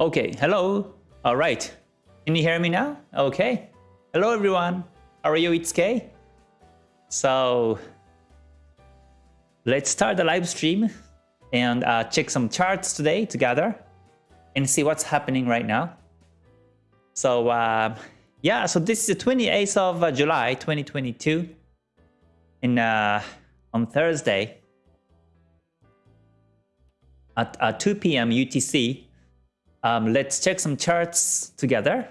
Okay, hello. All right. Can you hear me now? Okay. Hello, everyone. How are you? It's Kay. So let's start the live stream and uh, check some charts today together and see what's happening right now. So uh, yeah, so this is the 28th of uh, July 2022 in uh, on Thursday at uh, 2 p.m. UTC. Um, let's check some charts together.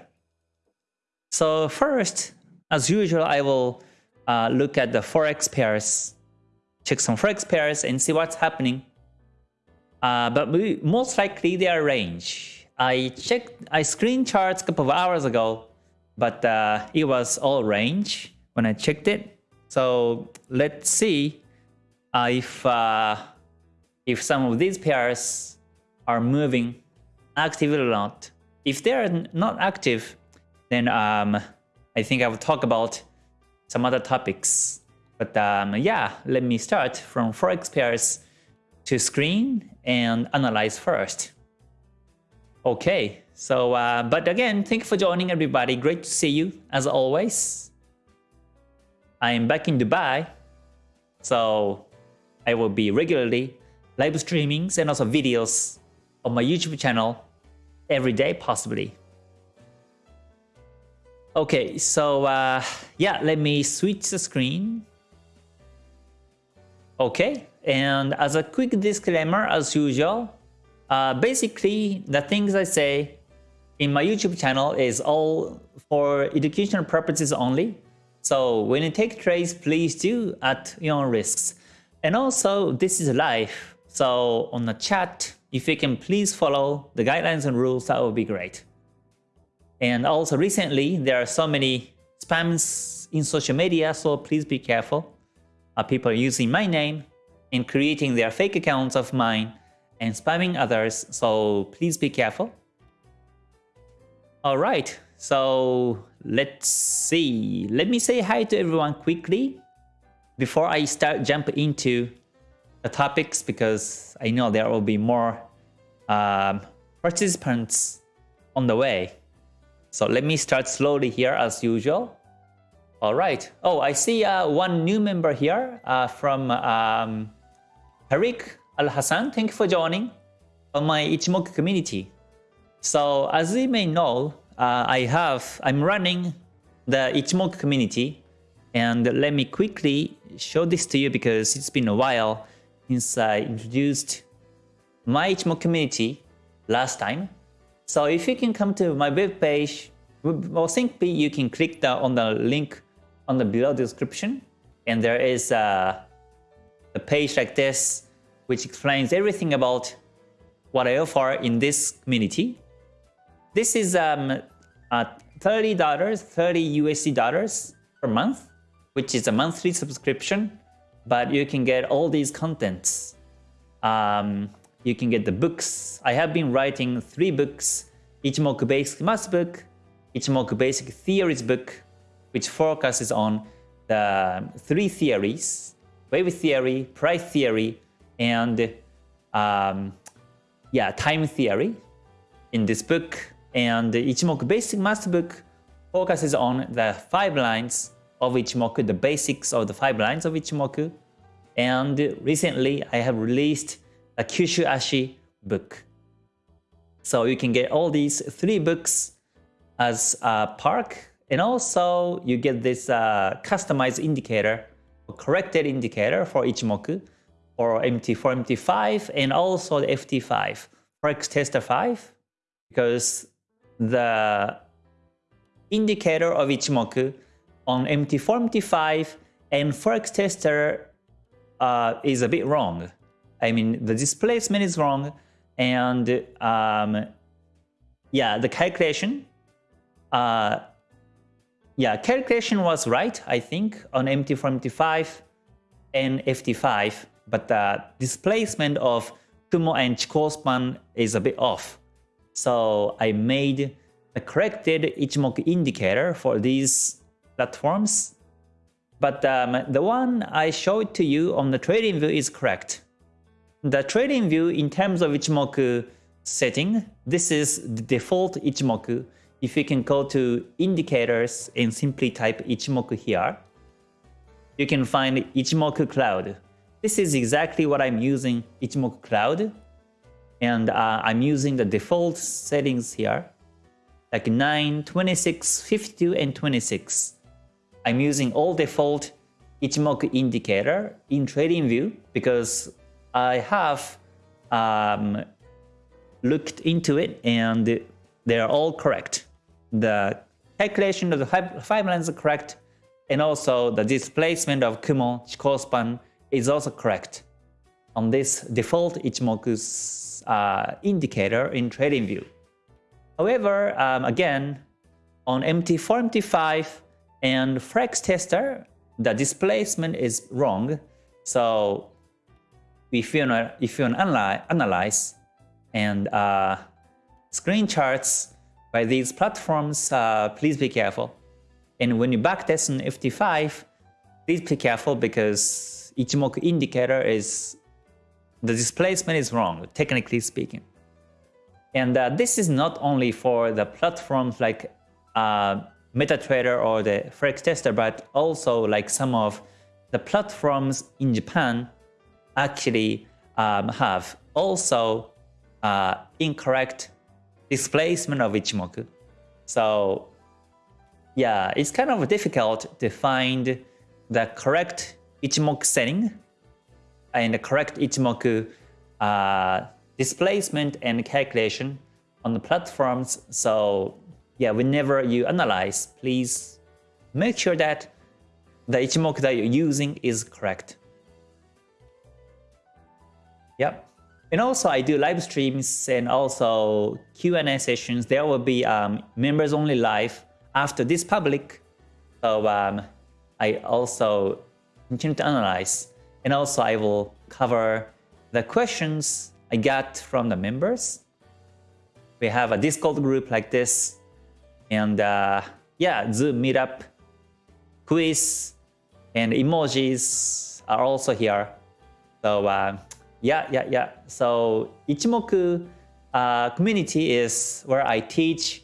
So first, as usual, I will uh, look at the forex pairs, check some forex pairs and see what's happening. Uh, but we, most likely they are range. I checked, I screen charts a couple of hours ago, but uh, it was all range when I checked it. So let's see uh, if uh, if some of these pairs are moving active or not. If they're not active, then um, I think I will talk about some other topics. But um, yeah, let me start from forex pairs to screen and analyze first. Okay, so uh, but again, thank you for joining everybody. Great to see you as always. I am back in Dubai, so I will be regularly live streamings and also videos on my YouTube channel every day possibly. Okay, so uh, yeah, let me switch the screen. Okay, and as a quick disclaimer, as usual, uh, basically the things I say in my YouTube channel is all for educational purposes only. So when you take trades, please do at your own risks. And also, this is live. So on the chat, if you can please follow the guidelines and rules, that would be great. And also recently, there are so many spams in social media, so please be careful. Uh, people are using my name and creating their fake accounts of mine and spamming others, so please be careful. Alright, so let's see. Let me say hi to everyone quickly before I start jump into the topics because I know there will be more um, participants on the way. So let me start slowly here as usual. All right. Oh, I see uh, one new member here uh, from um, Tariq Al-Hassan. Thank you for joining on my Ichimoku community. So as you may know, uh, I have, I'm running the Ichimoku community and let me quickly show this to you because it's been a while since I introduced my Ichimoku community last time. So if you can come to my web page, well, simply you can click the, on the link on the below description, and there is a, a page like this, which explains everything about what I offer in this community. This is um, $30, 30 USD dollars per month, which is a monthly subscription, but you can get all these contents. Um, you can get the books. I have been writing three books, Ichimoku Basic Math book, Ichimoku Basic Theories book, which focuses on the three theories, wave theory, price theory, and um, yeah, time theory in this book. And Ichimoku Basic Math book focuses on the five lines of Ichimoku, the basics of the five lines of Ichimoku. And recently I have released a Kyushu Ashi book. So you can get all these three books as a park and also you get this uh, customized indicator, corrected indicator for Ichimoku for MT4, MT5 and also the FT5, Forex Tester 5 because the indicator of Ichimoku on MT4, MT5 and Forex Tester uh, is a bit wrong. I mean, the displacement is wrong, and um, yeah, the calculation, uh, yeah, calculation was right, I think, on MT4, MT5 and FT5, but the displacement of Kumo and Chikou span is a bit off. So I made a corrected Ichimoku indicator for these platforms. But um, the one I showed to you on the trading view is correct the trading view in terms of Ichimoku setting. This is the default Ichimoku. If you can go to indicators and simply type Ichimoku here, you can find Ichimoku Cloud. This is exactly what I'm using Ichimoku Cloud. And uh, I'm using the default settings here, like 9, 26, 52, and 26. I'm using all default Ichimoku indicator in TradingView because I have um, looked into it and they're all correct. The calculation of the five lines are correct and also the displacement of Kumo Chikou span is also correct on this default Ichimoku's uh, indicator in TradingView. However, um, again, on MT4, MT5 and Forex Tester, the displacement is wrong. So if you if you analyze, analyze and uh, screen charts by these platforms, uh, please be careful. And when you backtest on FT5, please be careful because Ichimoku indicator is the displacement is wrong, technically speaking. And uh, this is not only for the platforms like uh, MetaTrader or the Forex Tester, but also like some of the platforms in Japan actually um, have also uh, incorrect displacement of Ichimoku. So yeah, it's kind of difficult to find the correct Ichimoku setting and the correct Ichimoku uh, displacement and calculation on the platforms. So yeah, whenever you analyze, please make sure that the Ichimoku that you're using is correct. Yep. And also I do live streams and also Q&A sessions. There will be um, members only live after this public. So um, I also continue to analyze. And also I will cover the questions I got from the members. We have a Discord group like this and uh, yeah, Zoom meetup, quiz, and emojis are also here. So uh, yeah, yeah, yeah. So Ichimoku uh, community is where I teach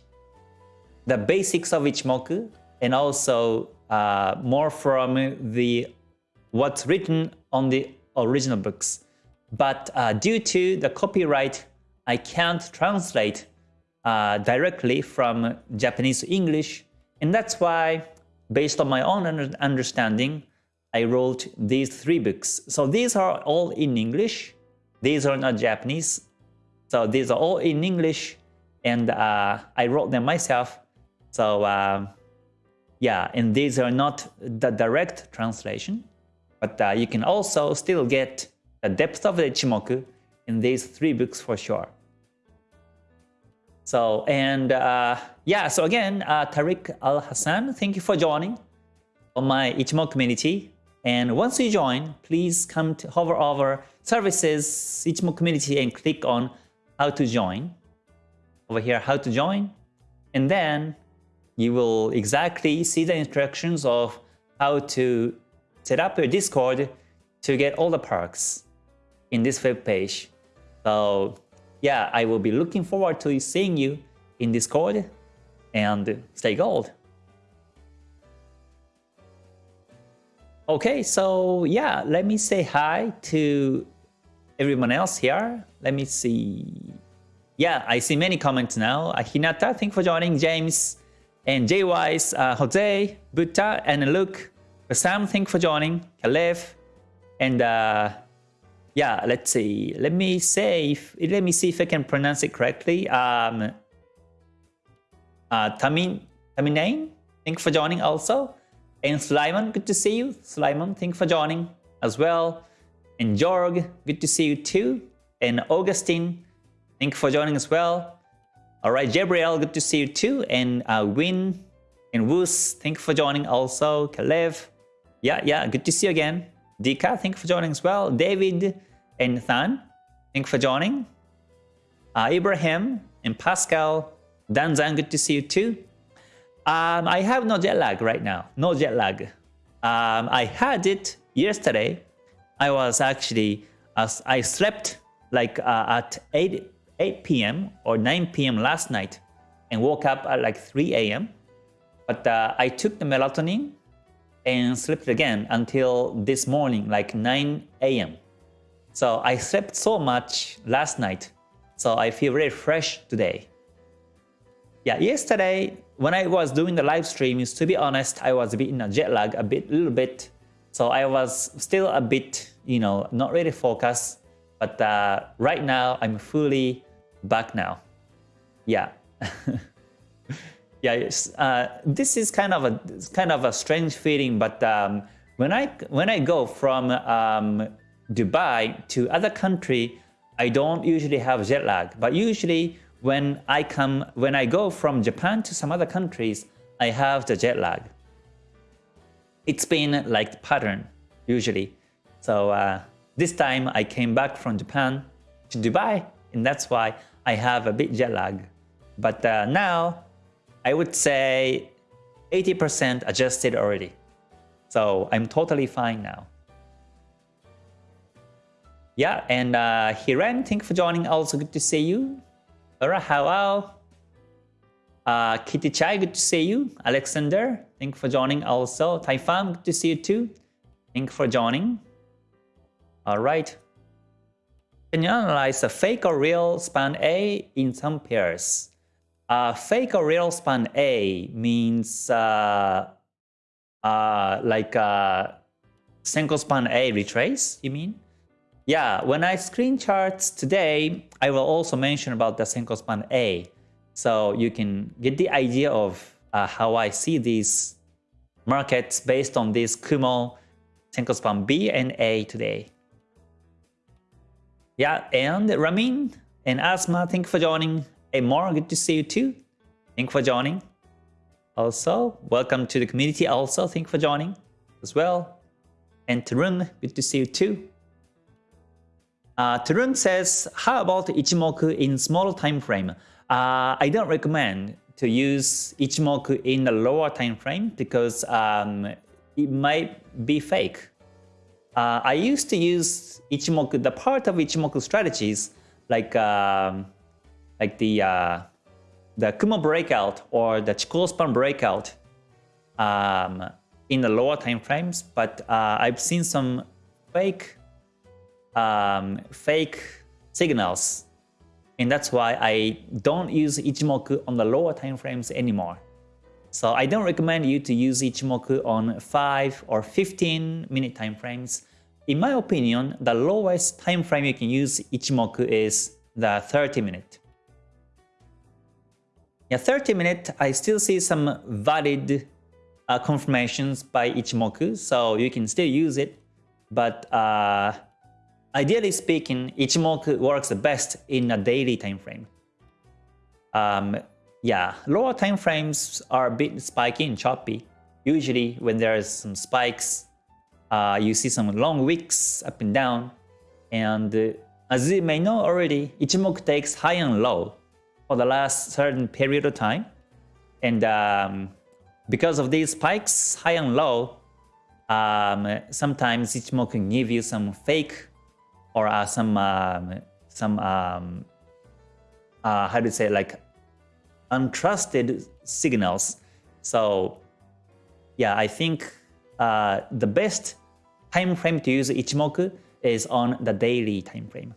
the basics of Ichimoku and also uh, more from the what's written on the original books. But uh, due to the copyright, I can't translate uh, directly from Japanese to English. And that's why, based on my own understanding, I wrote these three books. So these are all in English. These are not Japanese. So these are all in English. And uh, I wrote them myself. So uh, yeah, and these are not the direct translation. But uh, you can also still get the depth of the Ichimoku in these three books for sure. So, and uh, yeah, so again, uh, Tariq Al-Hassan, thank you for joining on my Ichimoku community. And once you join, please come to hover over services, Ichimoku community and click on how to join. Over here, how to join. And then you will exactly see the instructions of how to set up your Discord to get all the perks in this web page. So yeah, I will be looking forward to seeing you in Discord and stay gold. Okay, so yeah, let me say hi to everyone else here. Let me see. Yeah, I see many comments now. Hinata, thank you for joining. James and JWise, uh, Jose, Buta, and Luke. Sam, thank you for joining. Kalev, and uh, yeah, let's see. Let me say, if, let me see if I can pronounce it correctly. Um, uh, Tamin, Taminain, thank you for joining also. And Slimon, good to see you. Slimon, thank you for joining as well. And Jorg, good to see you too. And Augustine, thank you for joining as well. All right, Gabriel, good to see you too. And uh, Win and Woos, thank you for joining also. Kalev, yeah, yeah, good to see you again. Dika, thank you for joining as well. David and Than, thank you for joining. Uh, Ibrahim and Pascal, Danzan, good to see you too. Um, I have no jet lag right now, no jet lag. Um, I had it yesterday. I was actually, uh, I slept like uh, at 8 8 p.m. or 9 p.m. last night and woke up at like 3 a.m. But uh, I took the melatonin and slept again until this morning, like 9 a.m. So I slept so much last night, so I feel very fresh today. Yeah, yesterday when I was doing the live streams, to be honest, I was a bit in a jet lag, a bit, little bit. So I was still a bit, you know, not really focused. But uh, right now, I'm fully back now. Yeah. yeah, uh, this is kind of a kind of a strange feeling, but um, when I when I go from um, Dubai to other country, I don't usually have jet lag. But usually when I come when I go from Japan to some other countries, I have the jet lag. It's been like pattern usually. So uh, this time I came back from Japan to Dubai, and that's why I have a bit jet lag. But uh, now I would say 80% adjusted already. So I'm totally fine now. Yeah, and uh, Hiren, thank you for joining. Also good to see you. Alright, hello. Uh, Kitty Chai, good to see you. Alexander, thank you for joining also. Taifam, good to see you too. Thank you for joining. Alright. Can you analyze a fake or real span A in some pairs? Uh, fake or real span A means uh, uh, like uh, Senko span A retrace, you mean? Yeah, when I screen charts today, I will also mention about the Senko span A. So you can get the idea of uh, how I see these markets based on this Kumo Senko span B and A today. Yeah, and Ramin and Asma, thank you for joining. Hey Mar, good to see you too. Thank you for joining. Also, welcome to the community also. Thank you for joining as well. And Tarun, good to see you too. Uh, Tarun says, how about Ichimoku in small time frame? Uh, I don't recommend to use Ichimoku in the lower time frame because um, it might be fake. Uh, I used to use Ichimoku, the part of Ichimoku strategies like um, like the uh, the Kumo breakout or the Chikou span breakout um, in the lower time frames, but uh, I've seen some fake um, fake signals, and that's why I don't use Ichimoku on the lower time frames anymore. So I don't recommend you to use Ichimoku on 5 or 15 minute time frames. In my opinion, the lowest time frame you can use Ichimoku is the 30 minute. Yeah, 30 minutes, I still see some valid uh, confirmations by Ichimoku, so you can still use it. But uh, ideally speaking, Ichimoku works the best in a daily time frame. Um, yeah, lower time frames are a bit spiky and choppy. Usually when there's some spikes, uh, you see some long wicks up and down. And uh, as you may know already, Ichimoku takes high and low for the last certain period of time. And um, because of these spikes, high and low, um, sometimes Ichimoku can give you some fake or uh, some um, some um, uh, how do you say like untrusted signals. So yeah, I think uh, the best time frame to use Ichimoku is on the daily time frame.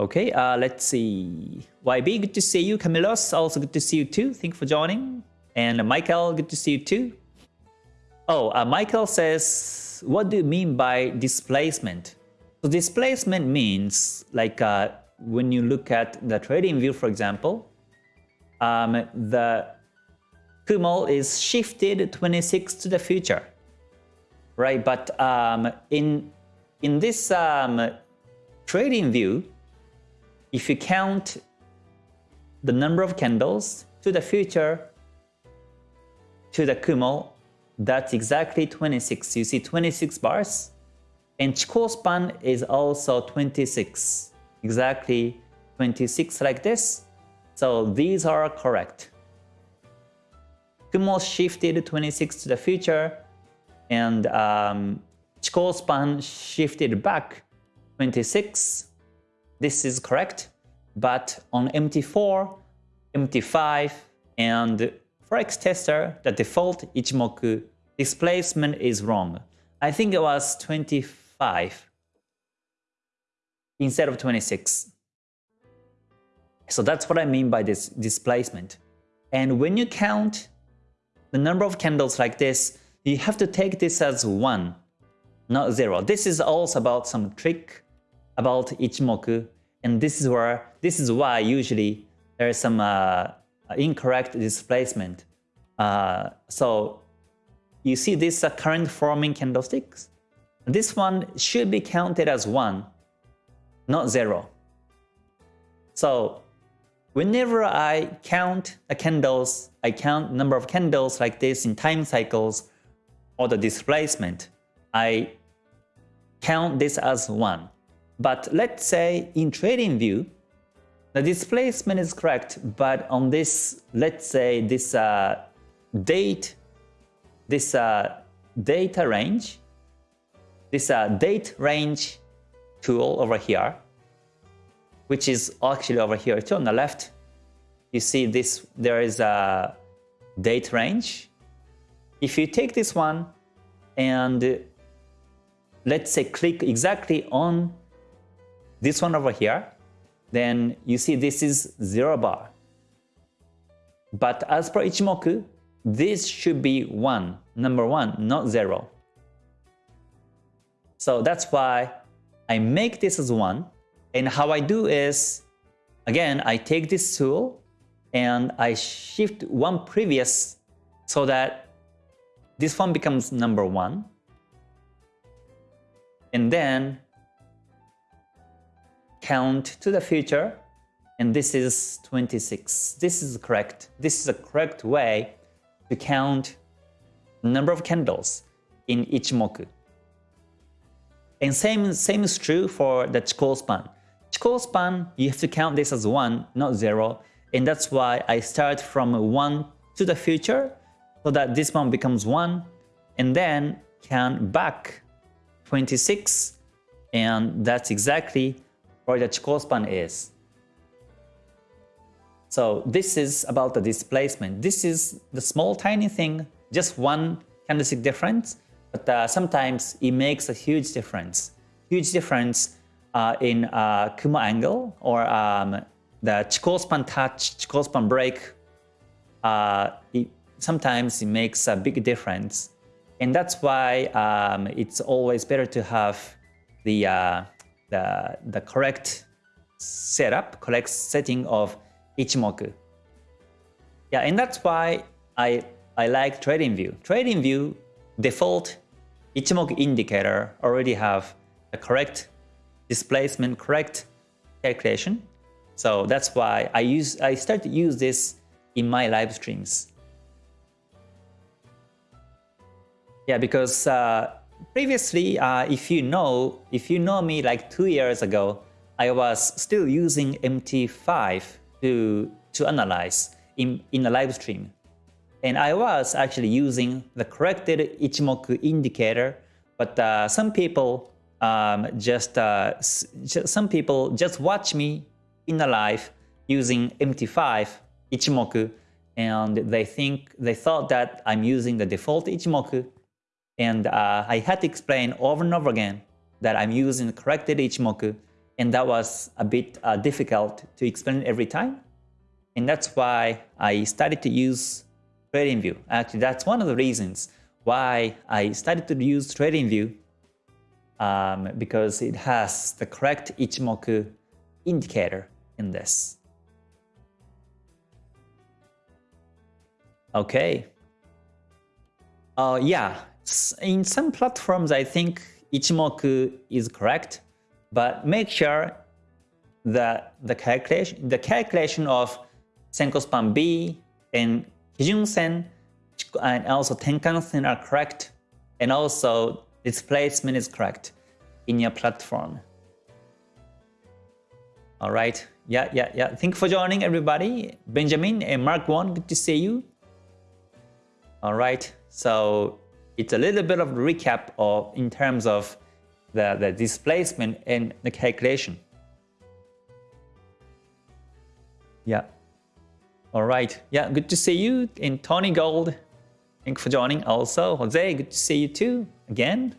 Okay, uh, let's see. YB, good to see you. Camilos, also good to see you too. Thank you for joining. And Michael, good to see you too. Oh, uh, Michael says, what do you mean by displacement? So displacement means like uh, when you look at the trading view, for example, um, the Kumo is shifted 26 to the future, right? But um, in in this um, trading view, if you count the number of candles to the future to the Kumo, that's exactly 26. You see 26 bars. And Chikou span is also 26. Exactly 26 like this. So these are correct. Kumo shifted 26 to the future and um, Chikou span shifted back 26 this is correct. But on MT4, MT5, and Forex Tester, the default Ichimoku displacement is wrong. I think it was 25 instead of 26. So that's what I mean by this displacement. And when you count the number of candles like this, you have to take this as 1, not 0. This is also about some trick about Ichimoku, and this is where this is why usually there is some uh, incorrect displacement. Uh, so you see this uh, current forming candlesticks? This one should be counted as 1, not 0. So whenever I count the candles, I count number of candles like this in time cycles or the displacement, I count this as 1. But let's say in trading view, the displacement is correct, but on this, let's say this uh, date, this uh, data range, this uh, date range tool over here, which is actually over here too on the left. You see this, there is a date range. If you take this one and let's say click exactly on this one over here, then you see this is 0 bar. But as per Ichimoku, this should be 1, number 1, not 0. So that's why I make this as 1. And how I do is, again, I take this tool and I shift one previous so that this one becomes number 1. And then count to the future and this is 26. This is correct. This is a correct way to count number of candles in Ichimoku. And same, same is true for the Chikou span. Chikou span, you have to count this as 1, not 0. And that's why I start from 1 to the future so that this one becomes 1 and then count back 26 and that's exactly where the Chikou span is. So this is about the displacement. This is the small tiny thing, just one candlestick difference, but uh, sometimes it makes a huge difference. Huge difference uh, in uh, Kumo angle or um, the Chikou span touch, Chikou span break. Uh, it, sometimes it makes a big difference. And that's why um, it's always better to have the, uh, the, the correct setup, correct setting of Ichimoku. Yeah, and that's why I, I like TradingView. TradingView default Ichimoku indicator already have the correct displacement, correct calculation. So that's why I use I start to use this in my live streams. Yeah, because uh, previously, uh, if you know, if you know me like two years ago, I was still using MT5 to, to analyze in, in a live stream. And I was actually using the corrected Ichimoku indicator, but uh, some people um, just uh, some people just watch me in a live using MT5 Ichimoku, and they think they thought that I'm using the default Ichimoku, and uh, I had to explain over and over again that I'm using corrected Ichimoku, and that was a bit uh, difficult to explain every time. And that's why I started to use TradingView. Actually, that's one of the reasons why I started to use TradingView um, because it has the correct Ichimoku indicator in this. Okay. Uh, yeah, in some platforms I think Ichimoku is correct, but make sure that the calculation, the calculation of Senko span B and Kijun Sen and also Tenkan Sen are correct and also displacement is correct in your platform. All right. Yeah, yeah, yeah. Thank you for joining everybody. Benjamin and Mark Won, good to see you. All right. So it's a little bit of recap of in terms of the, the displacement and the calculation. Yeah. All right. Yeah, good to see you. And Tony Gold, thank you for joining. Also, Jose, good to see you too. Again.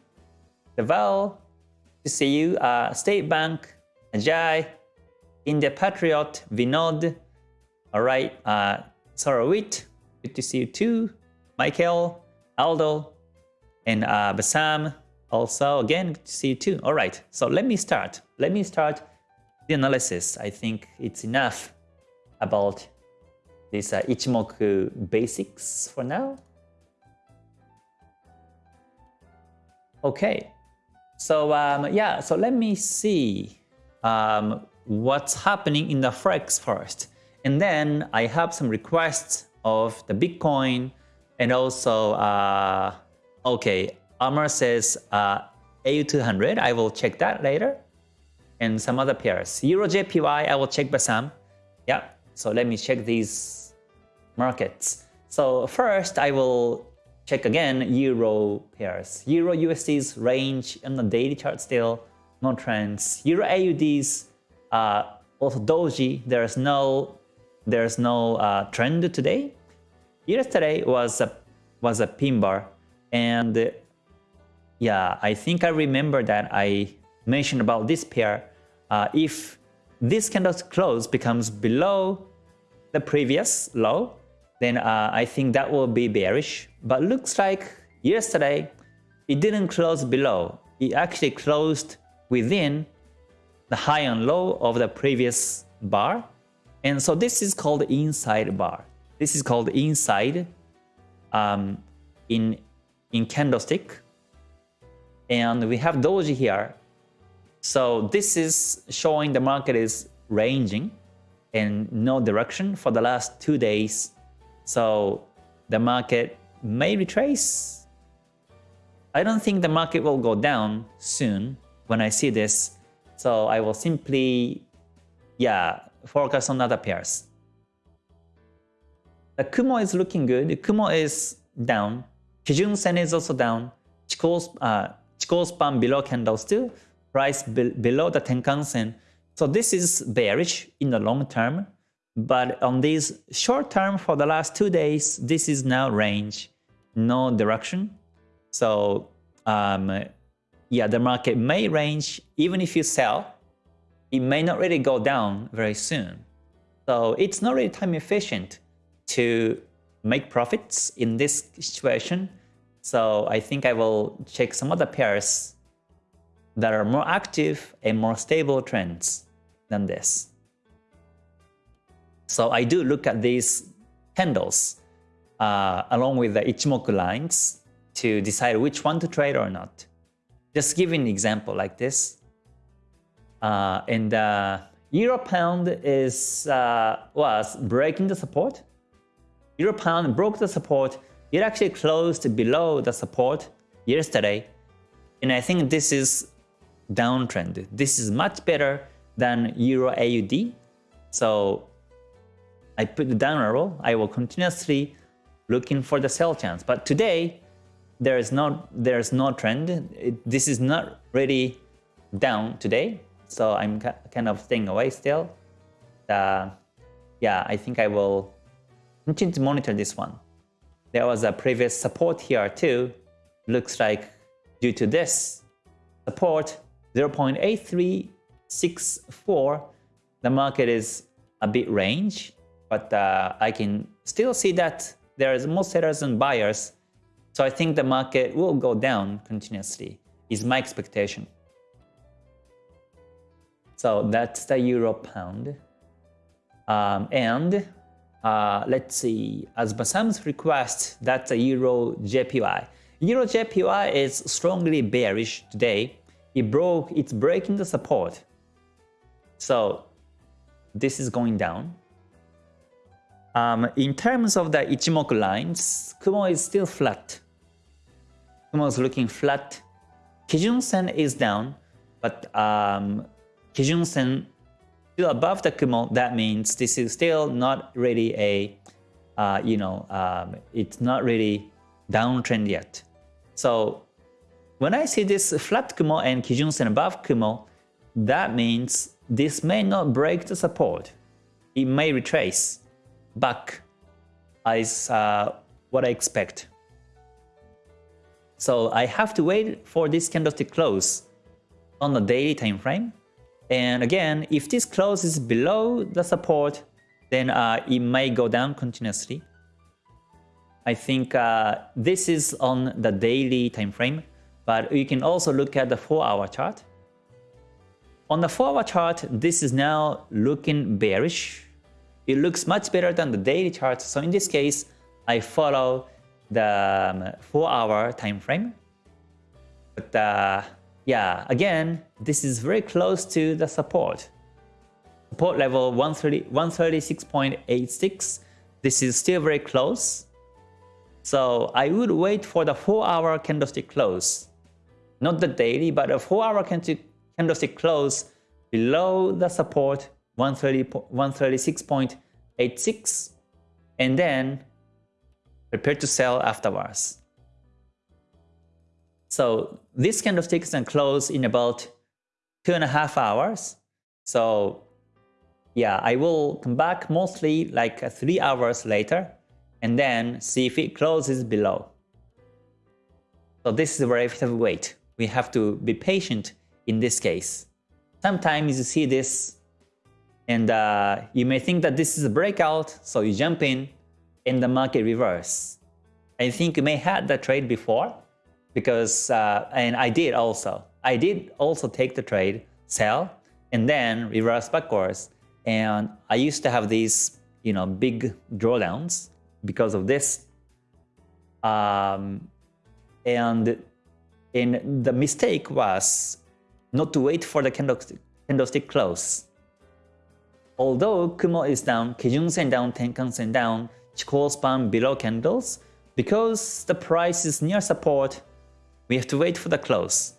Deval, good to see you. Uh, State Bank, Ajay, India Patriot, Vinod. All right. Uh, Sarawit, good to see you too. Michael, Aldo, and uh, Basam. Also, again, see you too. All right. So let me start. Let me start the analysis. I think it's enough about this uh, Ichimoku basics for now. Okay, so um, yeah, so let me see um, what's happening in the Forex first. And then I have some requests of the Bitcoin and also, uh, okay, Amar says uh, AU200, I will check that later. And some other pairs. Euro JPY, I will check by Basam. Yeah, so let me check these markets. So first, I will check again Euro pairs. Euro USD's range in the daily chart still, no trends. Euro AUD's, uh, also Doji, there's no there's no uh, trend today. Yesterday was a was a pin bar, and yeah, I think I remember that I mentioned about this pair. Uh, if this candle's close becomes below the previous low, then uh, I think that will be bearish. But looks like yesterday it didn't close below. It actually closed within the high and low of the previous bar. And so this is called inside bar. This is called inside um, in, in candlestick. And we have doji here so this is showing the market is ranging in no direction for the last two days. So the market may retrace. I don't think the market will go down soon when I see this. So I will simply, yeah, focus on other pairs. The Kumo is looking good. Kumo is down. Kijun Sen is also down. Chikou, uh, span below candle still price be below the Tenkan Sen. So this is bearish in the long term, but on this short term for the last two days, this is now range, no direction. So um, yeah, the market may range even if you sell, it may not really go down very soon. So it's not really time efficient to make profits in this situation. So I think I will check some other pairs that are more active and more stable trends than this. So I do look at these candles uh, along with the Ichimoku lines to decide which one to trade or not. Just give an example like this. Uh, and uh, Euro Pound is uh, was breaking the support. Euro Pound broke the support. It actually closed below the support yesterday. And I think this is downtrend. This is much better than Euro AUD. So I put the down arrow. I will continuously looking for the sell chance. But today, there is no there's no trend. It, this is not really down today. So I'm kind of staying away still. Uh, yeah, I think I will continue to monitor this one. There was a previous support here too. Looks like due to this support, 0.8364, the market is a bit range, but uh, I can still see that there is more sellers and buyers. So I think the market will go down continuously, is my expectation. So that's the euro pound. Um, and uh, let's see, as Basam's request, that's a euro JPY. Euro JPY is strongly bearish today it broke, it's breaking the support. So this is going down. Um, in terms of the Ichimoku lines, Kumo is still flat. Kumo is looking flat. Kijun Sen is down, but um, Kijun Sen still above the Kumo. That means this is still not really a, uh, you know, um, it's not really downtrend yet. So when I see this flat Kumo and Kijun Sen above Kumo, that means this may not break the support. it may retrace back is uh, what I expect. So I have to wait for this candlestick close on the daily time frame. And again, if this closes below the support, then uh, it may go down continuously. I think uh, this is on the daily time frame, but you can also look at the 4-hour chart. On the 4-hour chart, this is now looking bearish. It looks much better than the daily chart. So in this case, I follow the 4-hour um, time frame. But uh, yeah, again, this is very close to the support. Support level 130, 136.86. This is still very close. So I would wait for the 4-hour candlestick close. Not the daily, but a 4-hour candlestick close below the support 136.86 and then prepare to sell afterwards. So this candlestick can close in about two and a half hours. So yeah, I will come back mostly like three hours later and then see if it closes below. So this is where I have to wait. We have to be patient in this case. Sometimes you see this and uh, you may think that this is a breakout, so you jump in and the market reverse. I think you may had that trade before because, uh, and I did also. I did also take the trade, sell, and then reverse backwards. And I used to have these, you know, big drawdowns because of this. Um, and and the mistake was not to wait for the candlestick, candlestick close. Although Kumo is down, Kijun Sen down, Tenkan Sen down, Chikou span below candles, because the price is near support, we have to wait for the close.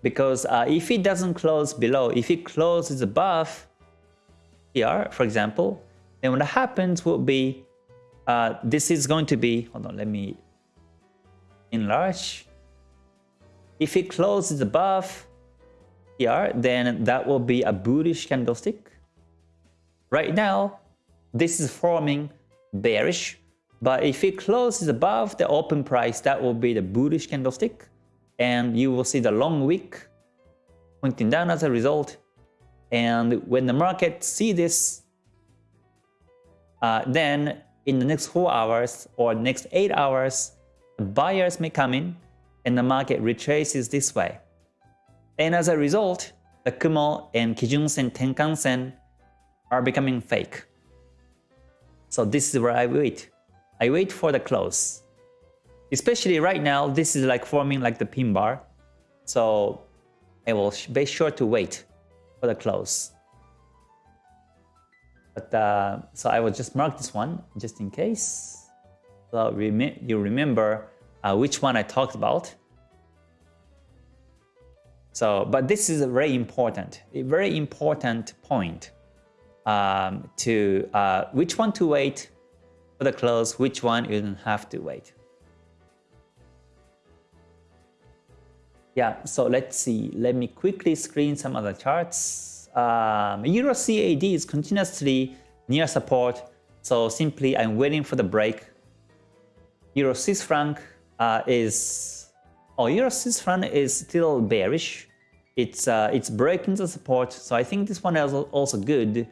Because uh, if it doesn't close below, if it closes above here, for example, then what happens will be uh, this is going to be, hold on, let me enlarge. If it closes above here, then that will be a bullish candlestick. Right now, this is forming bearish, but if it closes above the open price, that will be the bullish candlestick, and you will see the long wick pointing down as a result. And when the market see this, uh, then in the next 4 hours or next 8 hours, buyers may come in and the market retraces this way. And as a result, the Kumo and Kijun-sen, Tenkan-sen are becoming fake. So this is where I wait. I wait for the close. Especially right now, this is like forming like the pin bar. So I will be sure to wait for the close. But uh, so I will just mark this one just in case. So rem you remember uh, which one I talked about. So, but this is a very important, a very important point um, to uh, which one to wait for the close, which one you don't have to wait. Yeah, so let's see. Let me quickly screen some other charts um, Euro CAD is continuously near support, so simply I'm waiting for the break. Euro Swiss franc uh, is oh Euro Swiss franc is still bearish. It's uh, it's breaking the support, so I think this one is also good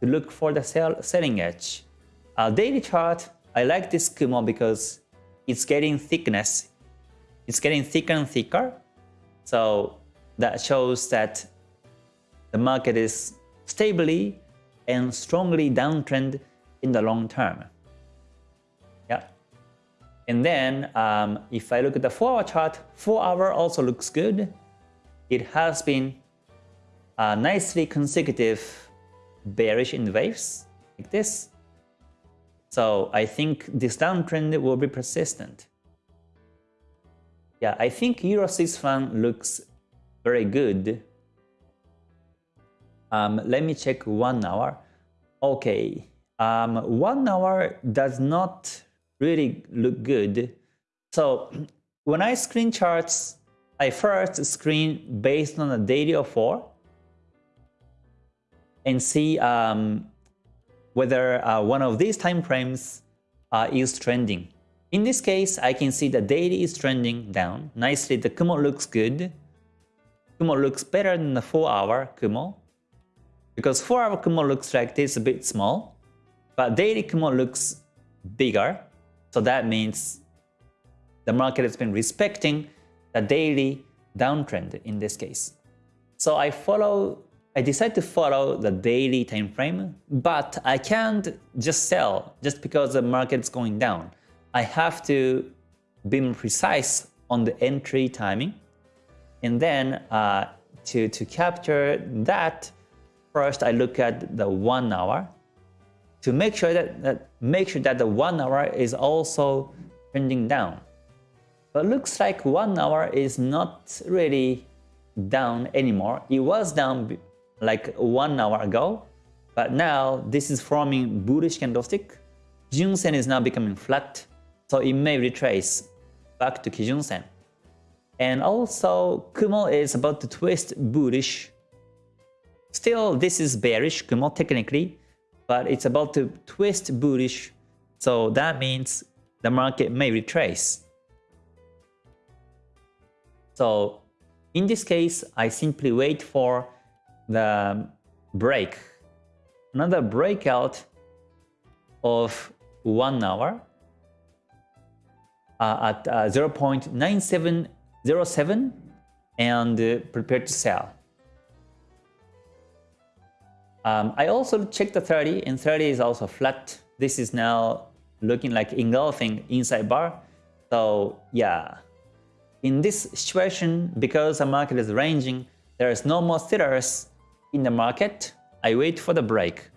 to look for the sell, selling edge. Uh, daily chart, I like this Kumo because it's getting thickness. It's getting thicker and thicker, so that shows that the market is stably and strongly downtrend in the long term. Yeah. And then um, if I look at the 4-hour chart, 4-hour also looks good. It has been uh, nicely consecutive bearish in waves like this. So I think this downtrend will be persistent. Yeah, I think Euro Swiss franc looks very good um, let me check one hour. Okay, um, one hour does not really look good. So when I screen charts, I first screen based on a daily of 4 and see um, whether uh, one of these time frames uh, is trending. In this case, I can see the daily is trending down. Nicely, the Kumo looks good. Kumo looks better than the 4 hour Kumo. Because 4 hour Kumo looks like this a bit small. But daily Kumo looks bigger. So that means the market has been respecting the daily downtrend in this case. So I follow I decide to follow the daily time frame, but I can't just sell just because the market's going down. I have to be precise on the entry timing. And then uh, to, to capture that, first I look at the one hour to make sure that, that make sure that the one hour is also trending down. But looks like one hour is not really down anymore. It was down like one hour ago, but now this is forming bullish candlestick. Kijun Sen is now becoming flat, so it may retrace back to Kijun Sen. And also Kumo is about to twist bullish. Still, this is bearish Kumo technically, but it's about to twist bullish. So that means the market may retrace. So in this case, I simply wait for the break, another breakout of one hour uh, at uh, 0.9707 and uh, prepare to sell. Um, I also checked the 30 and 30 is also flat. This is now looking like engulfing inside bar. So yeah, in this situation, because the market is ranging, there is no more sellers in the market, I wait for the break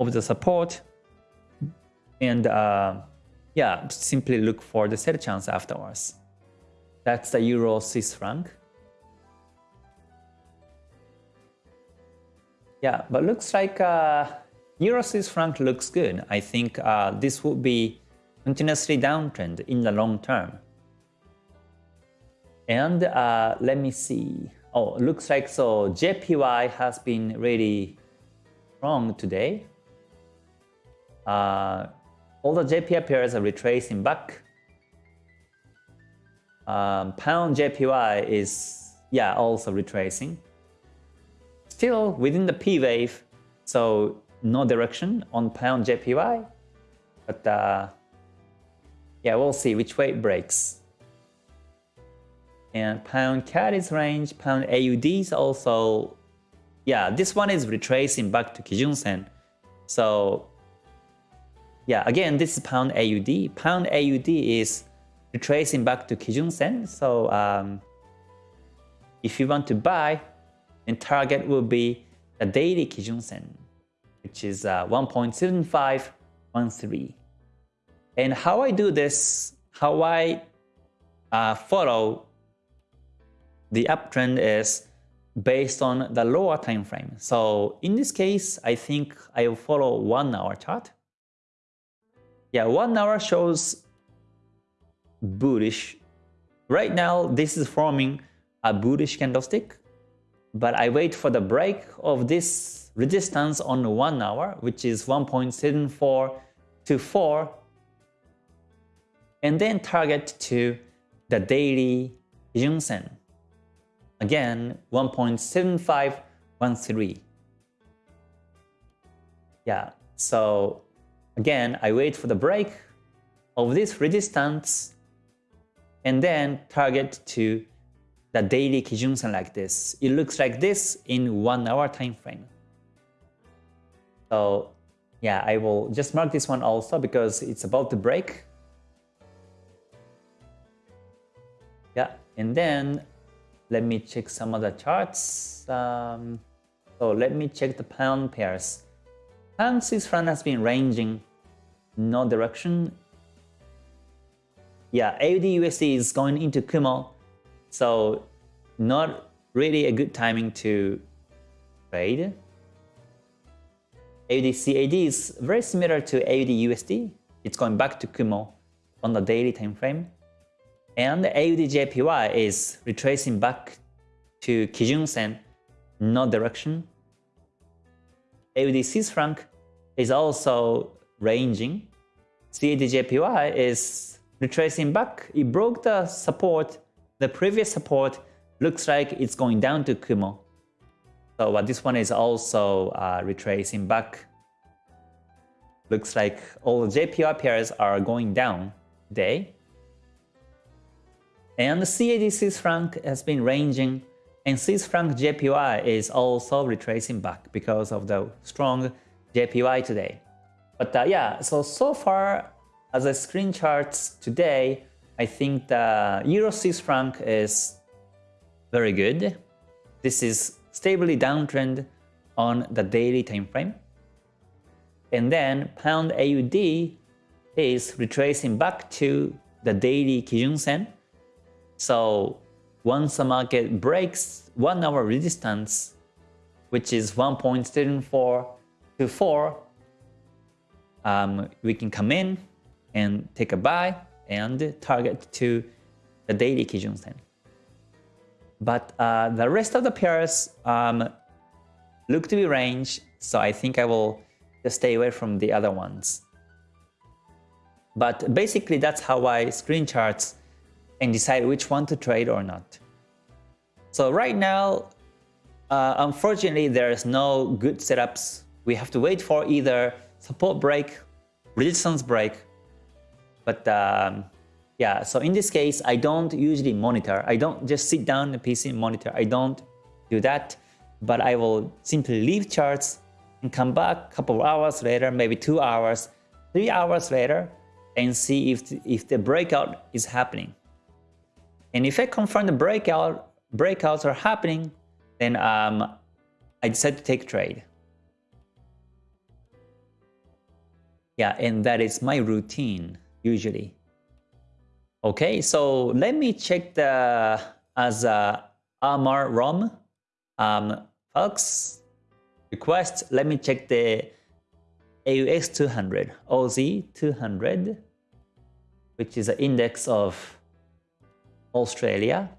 of the support and uh, yeah, simply look for the sell chance afterwards. That's the Euro Swiss franc. Yeah, but looks like uh, Euro Swiss franc looks good. I think uh, this would be continuously downtrend in the long term. And uh, let me see. Oh, looks like so JPY has been really strong today. Uh, all the JPY pairs are retracing back. Um, pound JPY is, yeah, also retracing. Still within the P wave, so no direction on pound JPY. But uh, yeah, we'll see which way it breaks and pound CAD is range, pound AUD is also, yeah, this one is retracing back to Kijun Sen. So yeah, again, this is pound AUD. Pound AUD is retracing back to Kijun Sen. So um, if you want to buy, then target will be the daily Kijun Sen, which is uh, 1.7513. And how I do this, how I uh, follow the uptrend is based on the lower time frame. So in this case, I think I will follow one hour chart. Yeah, one hour shows bullish. Right now, this is forming a bullish candlestick, but I wait for the break of this resistance on one hour, which is 1.74 to 4, and then target to the daily Kijun Sen. Again, 1.7513. Yeah, so again, I wait for the break of this resistance and then target to the daily Kijun-sen like this. It looks like this in one hour time frame. So yeah, I will just mark this one also because it's about to break. Yeah, and then let me check some other charts. Um, so let me check the pound pairs. Pound Swiss franc has been ranging no direction. Yeah, AUD USD is going into Kumo, so not really a good timing to trade. AUD CAD is very similar to AUD USD. It's going back to Kumo on the daily time frame. And AUD-JPY is retracing back to Kijun-sen, no direction. AUD Swiss franc is also ranging. CADJPY is retracing back. It broke the support, the previous support. Looks like it's going down to Kumo. So uh, this one is also uh, retracing back. Looks like all the JPY pairs are going down today. And the CAD franc has been ranging and Swiss franc JPY is also retracing back because of the strong JPY today. But uh, yeah, so so far as a screen charts today, I think the Euro Swiss franc is very good. This is stably downtrend on the daily time frame. And then pound AUD is retracing back to the daily Kijun Sen. So once the market breaks one hour resistance, which is 1.74 to 4, um, we can come in and take a buy and target to the daily Kijun Sen. But uh, the rest of the pairs um, look to be range, so I think I will just stay away from the other ones. But basically that's how I screen charts and decide which one to trade or not. So right now, uh, unfortunately, there's no good setups. We have to wait for either support break, resistance break. But um, yeah, so in this case, I don't usually monitor. I don't just sit down the PC and monitor. I don't do that, but I will simply leave charts and come back a couple of hours later, maybe two hours, three hours later, and see if, if the breakout is happening. And if I confirm the breakout, breakouts are happening, then um, I decide to take trade. Yeah, and that is my routine usually. Okay, so let me check the as a Amar ROM um, folks request. Let me check the AUX 200, OZ 200, which is an index of Australia.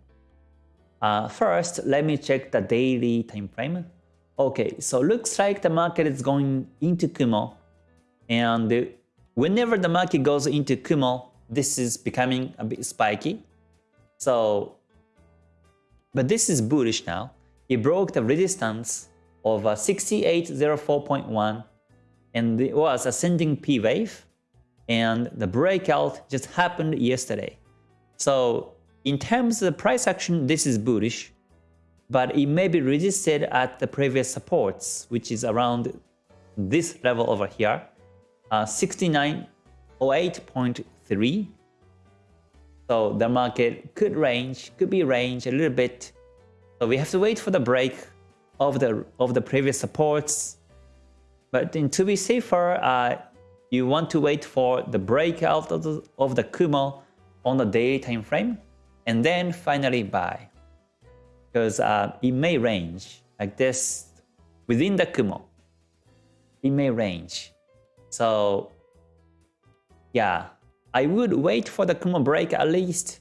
Uh, first, let me check the daily time frame. Okay, so looks like the market is going into Kumo. And whenever the market goes into Kumo, this is becoming a bit spiky. So, but this is bullish now. It broke the resistance of 6804.1 and it was ascending P wave and the breakout just happened yesterday. So in terms of the price action, this is bullish, but it may be resisted at the previous supports, which is around this level over here, uh, 6908.3. So the market could range, could be range a little bit. So we have to wait for the break of the of the previous supports. But to be safer, uh, you want to wait for the breakout of the, of the Kumo on the daily time frame and then finally buy. Because uh, it may range like this within the Kumo. It may range. So yeah, I would wait for the Kumo break at least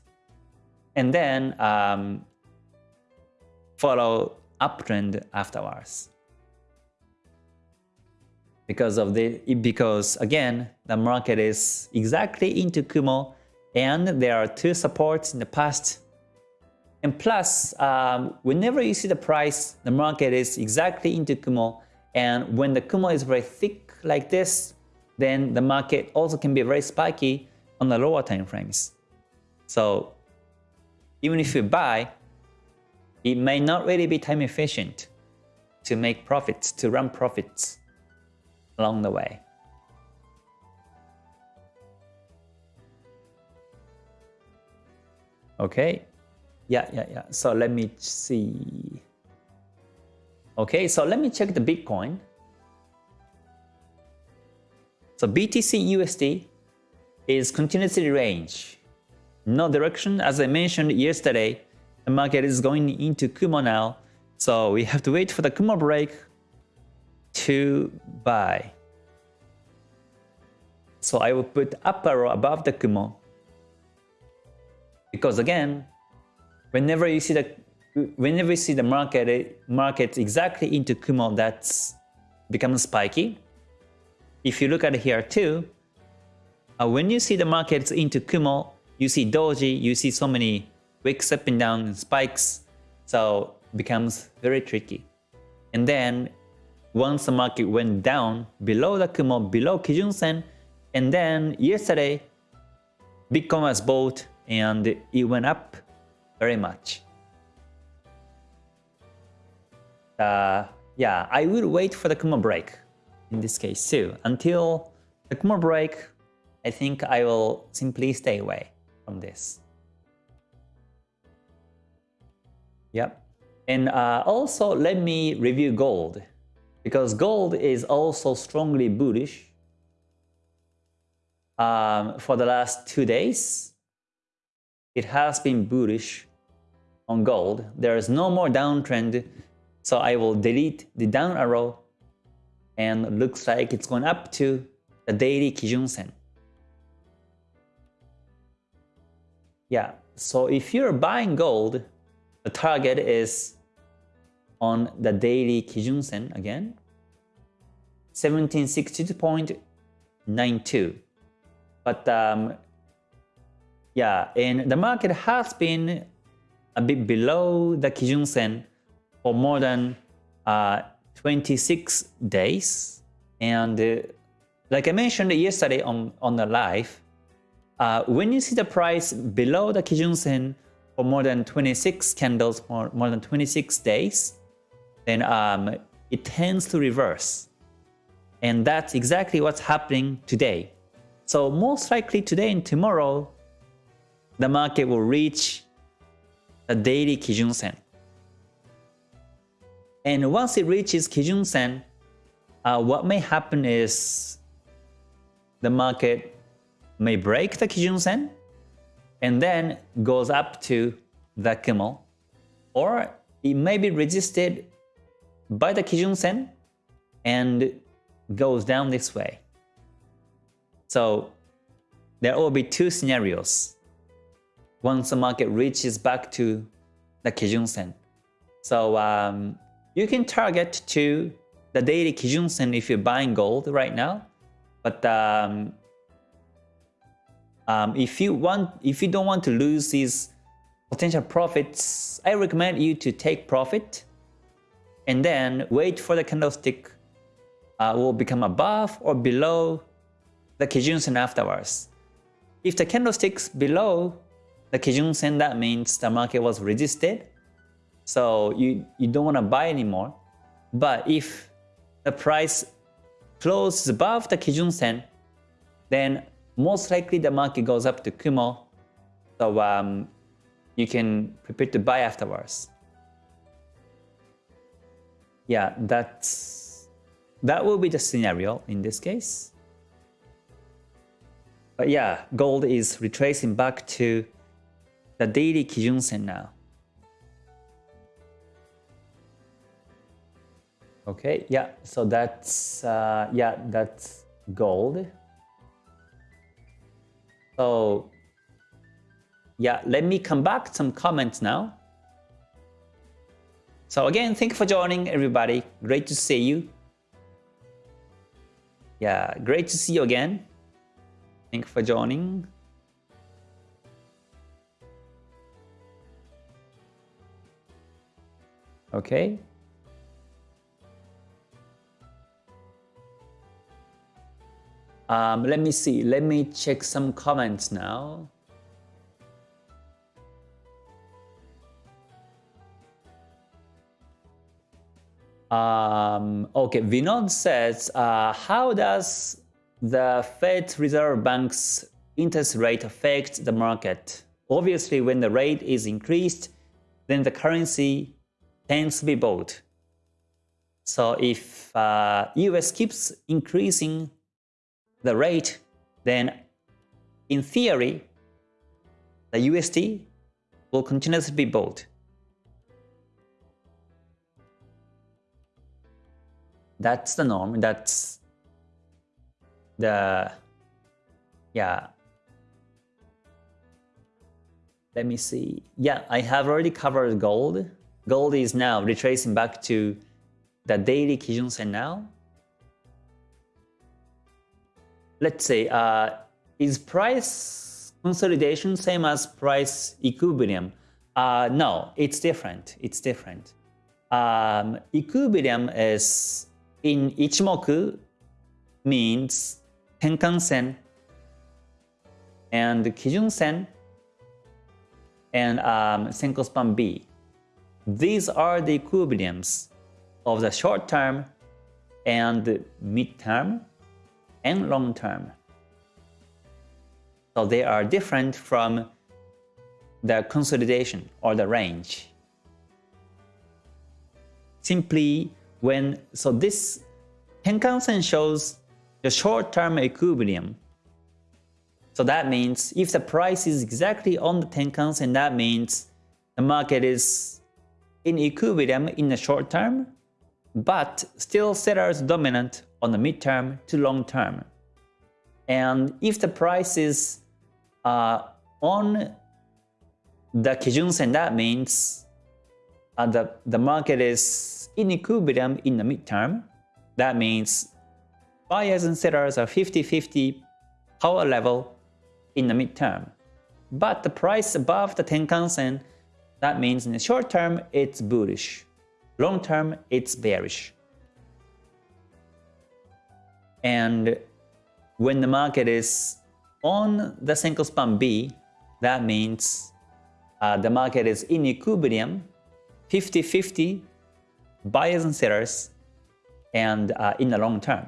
and then um, follow uptrend afterwards. Because of the because again the market is exactly into Kumo and there are two supports in the past. And plus, um, whenever you see the price, the market is exactly into Kumo. And when the Kumo is very thick like this, then the market also can be very spiky on the lower time frames. So even if you buy, it may not really be time efficient to make profits, to run profits along the way. Okay. Yeah, yeah, yeah. So let me see. Okay, so let me check the Bitcoin. So BTC USD is continuously range. No direction. As I mentioned yesterday, the market is going into Kumo now. So we have to wait for the Kumo break to buy. So I will put up arrow above the Kumo because again, whenever you see the whenever you see the market market exactly into Kumo that's becomes spiky, if you look at it here too, uh, when you see the markets into Kumo, you see Doji, you see so many wicks up and down and spikes, so becomes very tricky. And then once the market went down below the Kumo, below Kijun Sen, and then yesterday Bitcoin was bought and it went up very much. Uh, yeah, I will wait for the Kumo break in this case too. Until the Kumo break, I think I will simply stay away from this. Yep. And uh, also let me review gold because gold is also strongly bullish um, for the last two days. It has been bullish on gold. There is no more downtrend, so I will delete the down arrow and looks like it's going up to the daily Kijun Sen. Yeah, so if you're buying gold, the target is on the daily Kijun Sen again, 1762.92. But um, yeah, and the market has been a bit below the Kijun Sen for more than uh, 26 days. And uh, like I mentioned yesterday on, on the live, uh, when you see the price below the Kijun Sen for more than 26 candles, or more than 26 days, then um, it tends to reverse. And that's exactly what's happening today. So most likely today and tomorrow, the market will reach the daily Kijun Sen. And once it reaches Kijun Sen, uh, what may happen is the market may break the Kijun Sen and then goes up to the Kumo, or it may be resisted by the Kijun Sen and goes down this way. So there will be two scenarios once the market reaches back to the Kijun Sen. So um, you can target to the daily Kijun Sen if you're buying gold right now. But um, um, if you want, if you don't want to lose these potential profits, I recommend you to take profit and then wait for the candlestick uh, will become above or below the Kijun Sen afterwards. If the candlestick's below the Kijun Sen, that means the market was resisted. So you, you don't want to buy anymore. But if the price closes above the Kijun Sen, then most likely the market goes up to Kumo. So um, you can prepare to buy afterwards. Yeah, that's that will be the scenario in this case. But yeah, gold is retracing back to the daily Kijun Sen now. Okay, yeah, so that's, uh, yeah, that's gold. So, yeah, let me come back some comments now. So again, thank you for joining everybody. Great to see you. Yeah, great to see you again. Thank you for joining. Okay. Um, let me see. Let me check some comments now. Um, okay, Vinod says, uh, how does the Fed Reserve Bank's interest rate affect the market? Obviously, when the rate is increased, then the currency tends to be bought. So if uh, US keeps increasing the rate, then in theory, the USD will continuously be bought. That's the norm. That's the, yeah. Let me see. Yeah, I have already covered gold. Gold is now retracing back to the daily Kijun Sen now. let's say, uh, is price consolidation same as price equilibrium? Uh, no, it's different. It's different. Um, equilibrium is in Ichimoku means Tenkan-sen and Kijun-sen and um, span B. These are the equilibriums of the short term and mid term and long term. So they are different from the consolidation or the range. Simply when, so this Tenkan-sen shows the short-term equilibrium. So that means if the price is exactly on the Tenkan-sen, that means the market is in equilibrium in the short term, but still sellers dominant on the mid-term to long term. And if the price is on the Kijun-sen, that means uh, the, the market is in equilibrium in the midterm. That means buyers and sellers are 50-50 power level in the midterm. But the price above the Tenkan-sen, that means in the short term, it's bullish. Long term, it's bearish. And when the market is on the single span B, that means uh, the market is in equilibrium, 50-50 buyers and sellers, and uh, in the long term.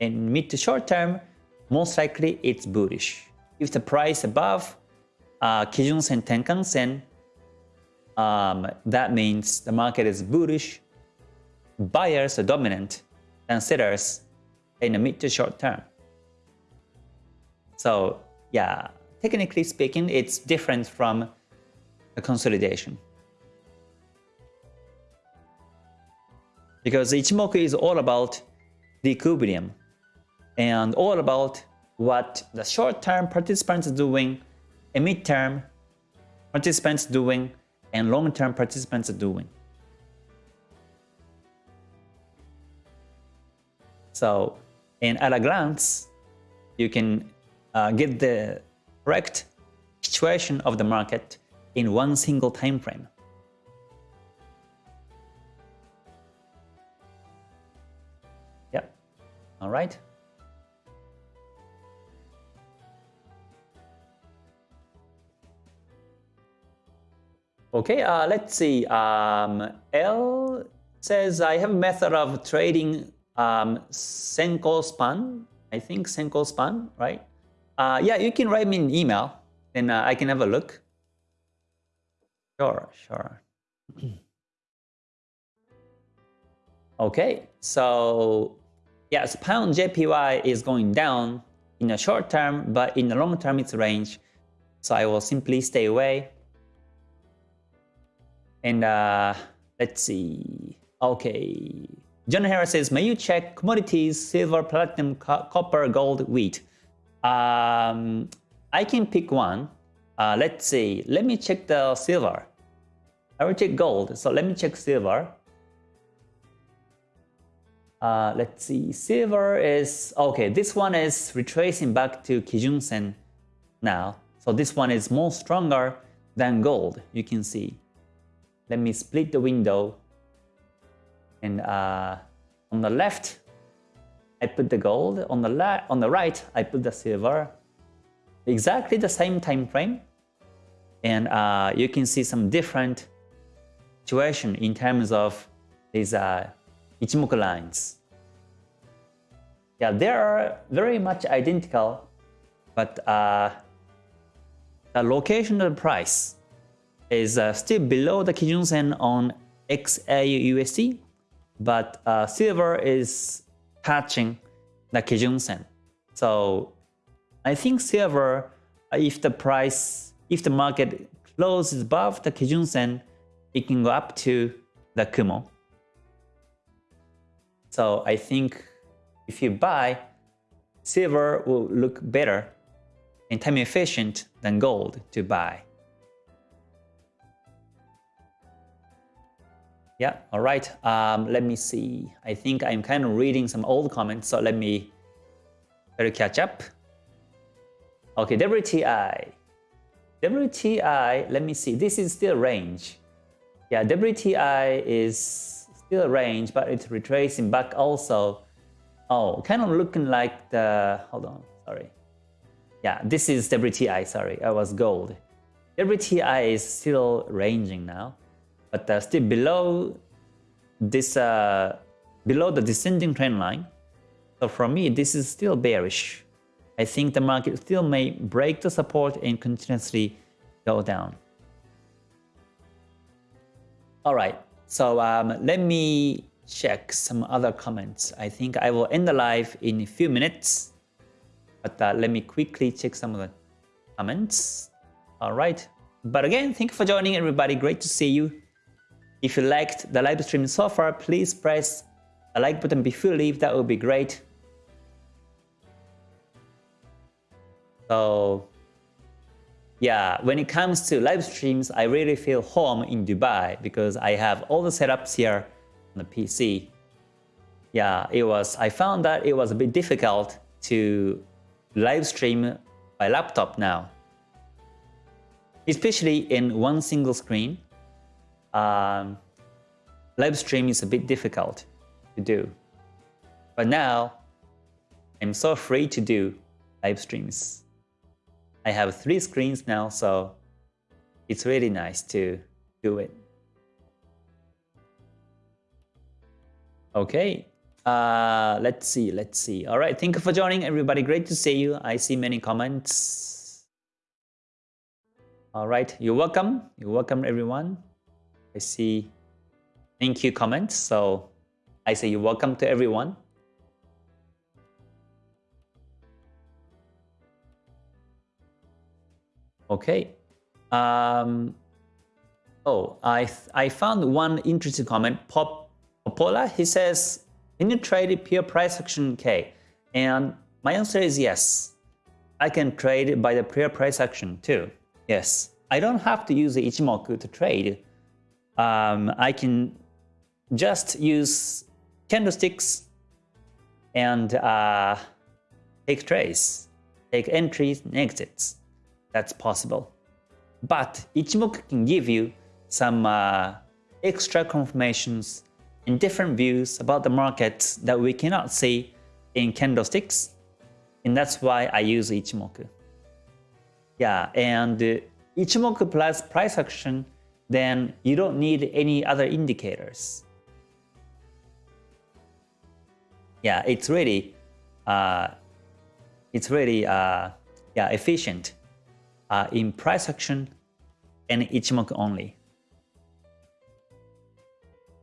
In mid to short term, most likely it's bullish. If the price above uh, Kijun Sen Tenkan Sen, um, that means the market is bullish, buyers are dominant, and sellers in the mid to short term. So yeah, technically speaking, it's different from a consolidation. Because Ichimoku is all about the equilibrium and all about what the short-term participants are doing, a mid-term participants doing, and long-term participants are doing. So, in at a glance, you can uh, get the correct situation of the market in one single time frame. Yep. All right. Okay, uh, let's see. Um, L says, I have a method of trading um, Senko span. I think Senko span, right? Uh, yeah, you can write me an email and uh, I can have a look. Sure, sure. okay, so yes, pound JPY is going down in the short term, but in the long term it's range. So I will simply stay away. And uh, let's see. Okay. John Harris says, may you check commodities, silver, platinum, co copper, gold, wheat. Um, I can pick one. Uh, let's see. Let me check the silver. I will check gold. So let me check silver. Uh, let's see. Silver is okay. This one is retracing back to Kijun Sen now. So this one is more stronger than gold. You can see. Let me split the window. And uh, on the left, I put the gold. On the left, on the right, I put the silver. Exactly the same time frame. And uh, you can see some different situation in terms of these uh, Ichimoku lines. Yeah, they are very much identical, but uh, the location of the price is uh, still below the Kijun Sen on XAUUSD, but uh, silver is touching the Kijun Sen. So I think silver, uh, if the price, if the market closes above the Kijun Sen, it can go up to the Kumo. So I think if you buy, silver will look better and time efficient than gold to buy. Yeah, all right. Um, let me see. I think I'm kind of reading some old comments, so let me Try to catch up. Okay, WTI. WTI, let me see. This is still range. Yeah, WTI is still range, but it's retracing back also. Oh, kind of looking like the, hold on, sorry. Yeah, this is WTI, sorry, I was gold. WTI is still ranging now, but uh, still below this, uh, below the descending trend line. So for me, this is still bearish. I think the market still may break the support and continuously go down. All right, so um, let me check some other comments. I think I will end the live in a few minutes, but uh, let me quickly check some of the comments. All right, but again, thank you for joining everybody. Great to see you. If you liked the live stream so far, please press the like button before you leave. That would be great. So yeah, when it comes to live streams, I really feel home in Dubai because I have all the setups here on the PC. Yeah, it was. I found that it was a bit difficult to live stream by laptop now, especially in one single screen. Um, live stream is a bit difficult to do, but now I'm so free to do live streams. I have three screens now, so it's really nice to do it. Okay, uh, let's see, let's see. All right, thank you for joining everybody. Great to see you. I see many comments. All right, you're welcome. You're welcome, everyone. I see thank you comments. So I say you're welcome to everyone. Okay. Um, oh, I I found one interesting comment. Pop Popola, he says, can you trade pure price action K? And my answer is yes. I can trade by the pure price action too. Yes. I don't have to use the Ichimoku to trade. Um, I can just use candlesticks and uh, take trades, take entries and exits that's possible. But Ichimoku can give you some uh, extra confirmations and different views about the markets that we cannot see in candlesticks. And that's why I use Ichimoku. Yeah, and uh, Ichimoku plus price action, then you don't need any other indicators. Yeah, it's really, uh, it's really, uh, yeah, efficient uh, in price action and Ichimoku only.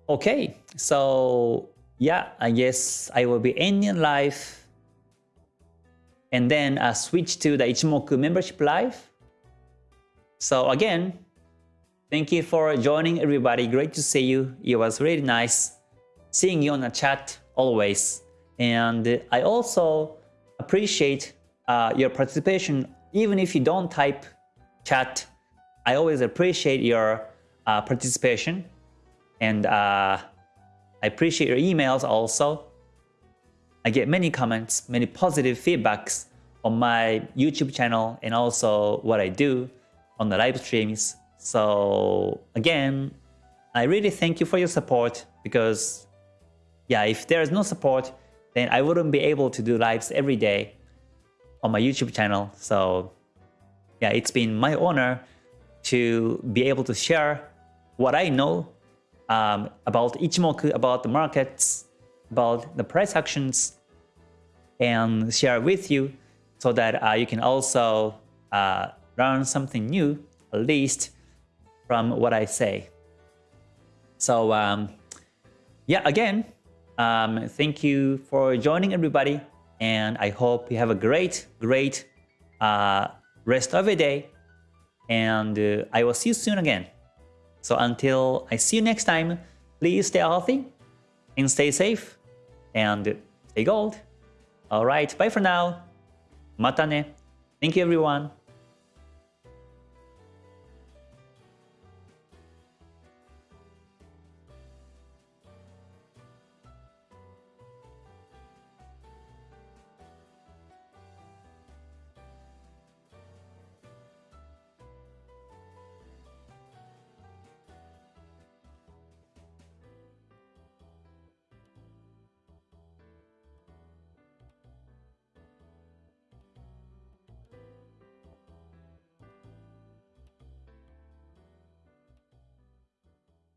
Okay, so yeah, I guess I will be ending live and then uh, switch to the Ichimoku membership live. So again, thank you for joining everybody. Great to see you. It was really nice seeing you on the chat always. And I also appreciate uh, your participation even if you don't type chat, I always appreciate your uh, participation and uh, I appreciate your emails also. I get many comments, many positive feedbacks on my YouTube channel and also what I do on the live streams. So again, I really thank you for your support because yeah, if there is no support, then I wouldn't be able to do lives every day on my YouTube channel. So yeah, it's been my honor to be able to share what I know um, about Ichimoku, about the markets, about the price actions, and share with you so that uh, you can also uh, learn something new, at least from what I say. So um, yeah, again, um, thank you for joining everybody and I hope you have a great, great uh, rest of your day. And uh, I will see you soon again. So until I see you next time, please stay healthy and stay safe and stay gold. Alright, bye for now. Mata ne. Thank you everyone.